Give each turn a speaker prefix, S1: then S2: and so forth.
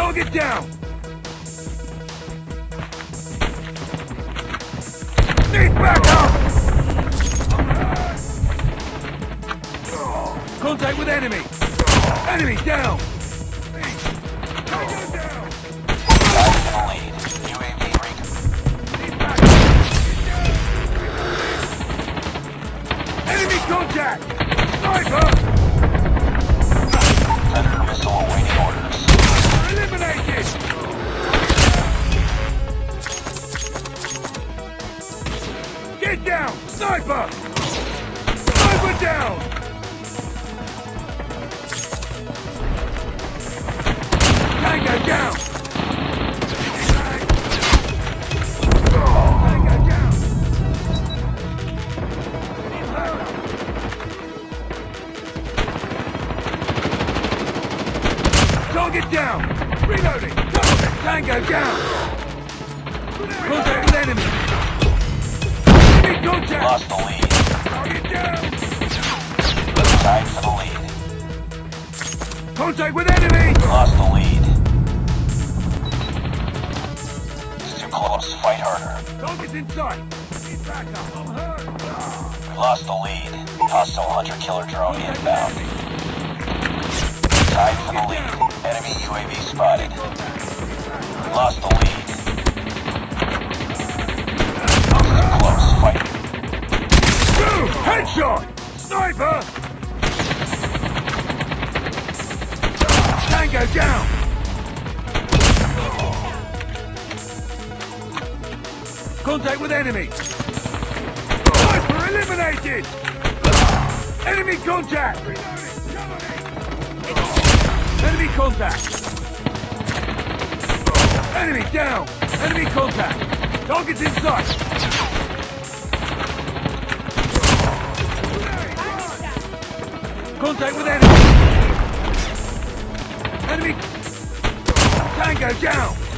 S1: Target down! Need backup! Contact with enemy! Enemy down! Get down! Sniper! Sniper down! Tango down! Target down! Reloading! Tango down! Contact with enemy! Contact!
S2: Lost the lead.
S1: Target down!
S2: Tied for the lead.
S1: Contact with enemy!
S2: Lost the lead. It's too close. Fight harder.
S1: Target's in sight! Need backup! I'm hurt!
S2: Lost the lead. Hostile hunter-killer drone inbound. Tied for the lead. Enemy UAV spotted. Lost the lead.
S1: Headshot! Sniper! Tango down! Contact with enemy! Sniper eliminated! Enemy contact! Enemy contact! Enemy down! Enemy contact! Target's in sight! Contact with enemy! Enemy! Tango down!